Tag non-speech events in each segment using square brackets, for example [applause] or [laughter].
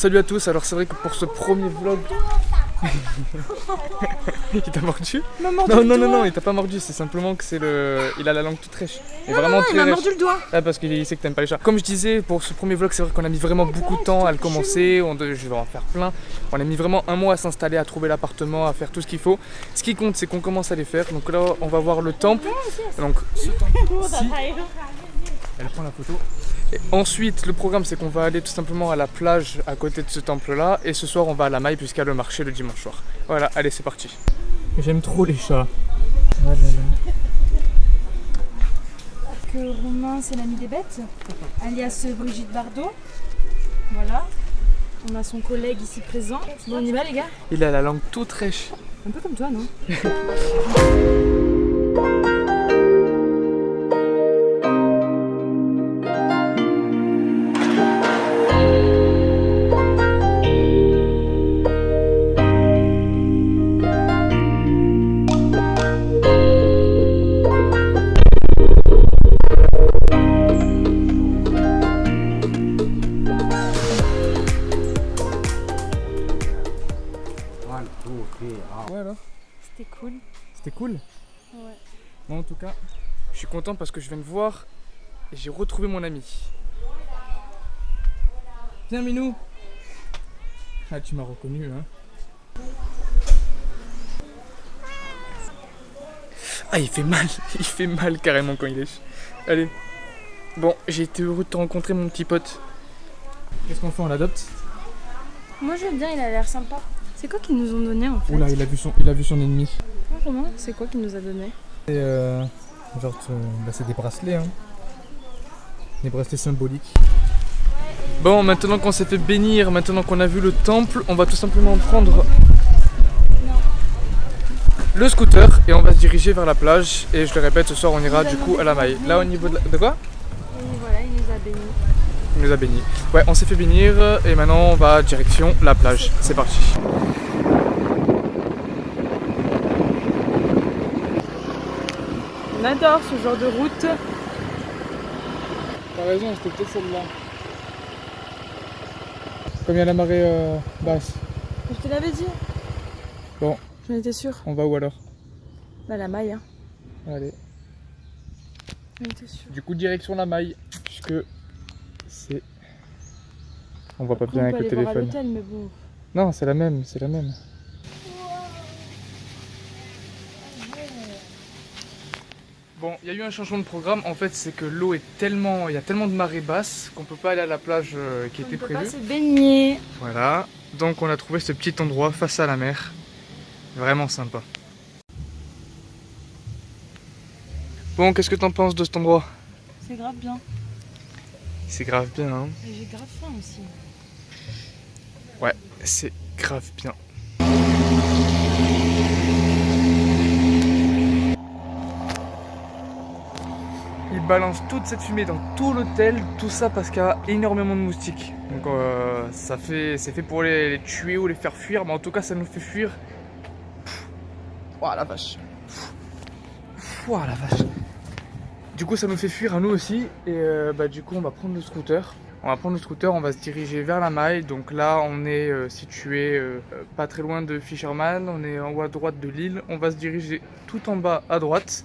Salut à tous, alors c'est vrai que pour ce premier vlog... [laughs] il t'a mordu Non, non, non, non, il t'a pas mordu, c'est simplement que c'est le... Il a la langue toute rêche. Non, vraiment non, il m'a mordu le doigt Ah parce qu'il sait que t'aimes pas les chats. Comme je disais, pour ce premier vlog, c'est vrai qu'on a mis vraiment beaucoup de temps à le commencer, on je vais en faire plein. On a mis vraiment un mois à s'installer, à trouver l'appartement, à faire tout ce qu'il faut. Ce qui compte, c'est qu'on commence à les faire. Donc là, on va voir le temple. Donc ce temple [laughs] Elle prend la photo ensuite, le programme, c'est qu'on va aller tout simplement à la plage à côté de ce temple-là. Et ce soir, on va à la maille puisqu'il y a le marché le dimanche soir. Voilà, allez, c'est parti. J'aime trop les chats. Oh que Romain, c'est l'ami des bêtes, alias Brigitte Bardot. Voilà. On a son collègue ici présent. Bon, on y va, les gars? Il a la langue toute rêche. Un peu comme toi, non? [laughs] cool. C'était cool Ouais. Bon, en tout cas, je suis content parce que je viens de voir et j'ai retrouvé mon ami. Viens, Minou Ah, tu m'as reconnu, hein Ah, il fait mal [laughs] Il fait mal carrément quand il est... Allez. Bon, j'ai été heureux de te rencontrer, mon petit pote. Qu'est-ce qu'on fait On l'adopte? Moi, j'aime bien, il a l'air sympa. C'est quoi qu'ils nous ont donné en fait Oula, il a vu son, il a vu son ennemi. comment C'est quoi qu'il nous a donné euh, genre, bah, c'est des bracelets, hein. Des bracelets symboliques. Bon, maintenant qu'on s'est fait bénir, maintenant qu'on a vu le temple, on va tout simplement prendre le scooter et on va se diriger vers la plage. Et je le répète, ce soir on ira du coup à la maille. Là au niveau de, de quoi Voilà, il nous a bénis. Il nous a. Ouais, on s'est fait bénir et maintenant on va direction la plage. C'est parti. On adore ce genre de route. T'as raison, c'était peut-être celle-là. Comme il y a la marée euh, basse. Je te l'avais dit. Bon. J'en étais sûr. On va où alors? Bah la maille. Hein. Allez. J'en étais sûr. Du coup direction la maille. Puisque. On voit pas bien avec le téléphone. mais bon. Non, c'est la même, c'est la même. Bon, il y a eu un changement de programme. En fait, c'est que l'eau est tellement, il y a tellement de marée basse qu'on peut pas aller à la plage euh, qui était prévue. On peut pas se baigner. Voilà. Donc, on a trouvé ce petit endroit face à la mer. Vraiment sympa. Bon, qu'est-ce que t'en penses de cet endroit? C'est grave bien. C'est grave bien, hein J'ai grave faim aussi. Ouais, c'est grave bien. Il balance toute cette fumée dans tout l'hôtel, tout ça parce qu'il y a énormément de moustiques. Donc euh, ça fait, c'est fait pour les, tuer ou les faire fuir, mais en tout cas ça nous fait fuir. Oh la vache. Oh la vache. Du coup ça nous fait fuir à nous aussi et euh, bah, du coup on va prendre le scooter. On va prendre le scooter, on va se diriger vers la maille. Donc là on est euh, situé pas très loin de Fisherman, on est en haut à droite de l'île. On va se diriger tout en bas à droite.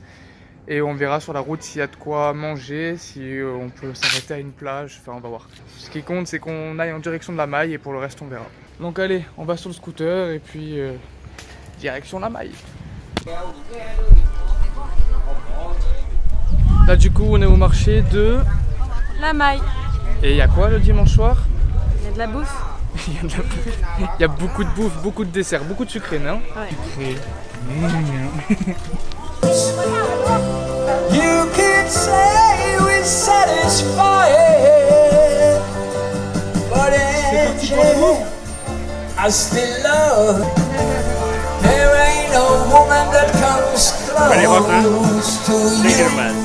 Et on verra sur la route s'il y a de quoi manger, si euh, on peut s'arrêter à une plage, enfin on va voir. Ce qui compte c'est qu'on aille en direction de la maille et pour le reste on verra. Donc allez, on va sur le scooter et puis euh, direction la maille. Là du coup on est au marché de... La maille. Et il y a quoi le dimanche soir Il y a de la bouffe. [laughs] Il y a de la bouffe. Il y a beaucoup de bouffe, beaucoup de desserts, beaucoup de sucré, non Ouais. Sucré. You could say but in I still love. There ain't no woman that comes close to you.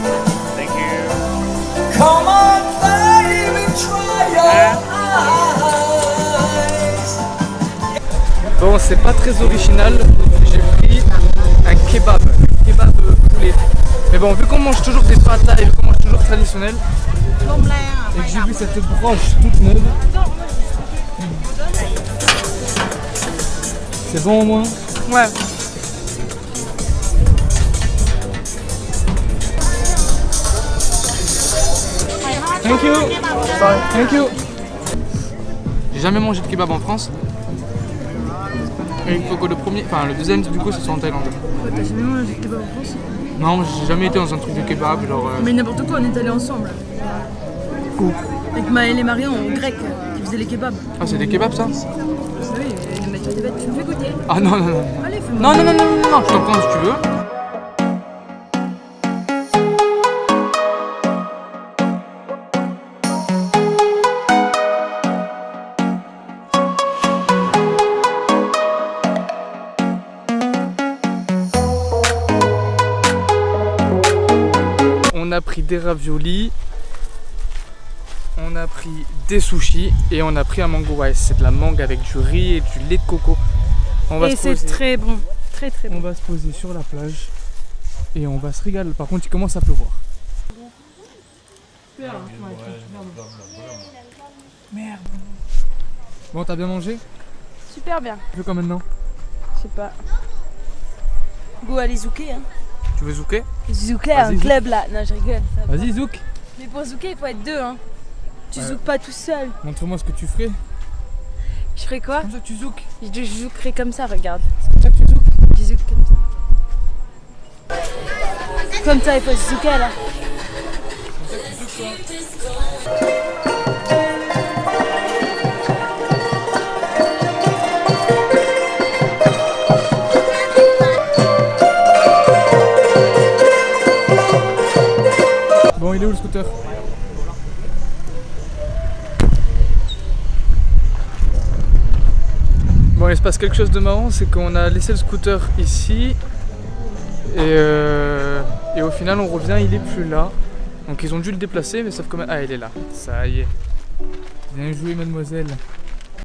Bon, c'est pas très original. J'ai pris un kebab, un kebab poulet. Mais bon, vu qu'on mange toujours des pâtes et vu qu'on mange toujours traditionnel, et que j'ai vu cette broche toute neuve, C'est bon au moins? Ouais. Thank you. Thank you. J'ai jamais mangé de kebab en France. Et il faut que le premier, enfin le deuxième du coup, ce soit en Thaïlande. T'as jamais mangé kebab en France Non, j'ai jamais été dans un truc de kebab, genre. euh, Mais n'importe quoi, on est allés ensemble. Où Avec Maël et Marion, en grec, qui faisaient les kebabs. Ah, c'est des kebabs ça Oui, bêtes, tu me fais goûter. Ah non, non, non. Allez, fais-moi. Non, non, non, non, non, non, je t'en prends si tu veux. On a pris des raviolis, on a pris des sushis et on a pris un mango rice. C'est de la mangue avec du riz et du lait de coco. On va Et se c'est poser. très bon. Très très On bon. va se poser sur la plage et on va se régaler. Par contre, il commence à pleuvoir. Merde. Bon, t'as bien mangé? Super bien. Tu veux quoi maintenant? Je sais pas. Go aller zouker, hein. Tu veux zouker Zouker, un zouk. club là. Non, je rigole. Vas-y, zouk. Mais pour zouker, il faut être deux, hein. Tu Ouais. zoukes pas tout seul. Montre-moi ce que tu ferais. Je ferais quoi Comme ça, tu zouk. Je je zoukerais comme ça, regarde. Comme ça que tu zouk. Je zouk comme ça. Comme ça, il faut se zouker là. Il est où le scooter Bon, il se passe quelque chose de marrant, c'est qu'on a laissé le scooter ici et, euh, et au final on revient, il est plus là. Donc ils ont dû le déplacer, mais sauf que... Ah, il est là, ça y est. Bien joué mademoiselle.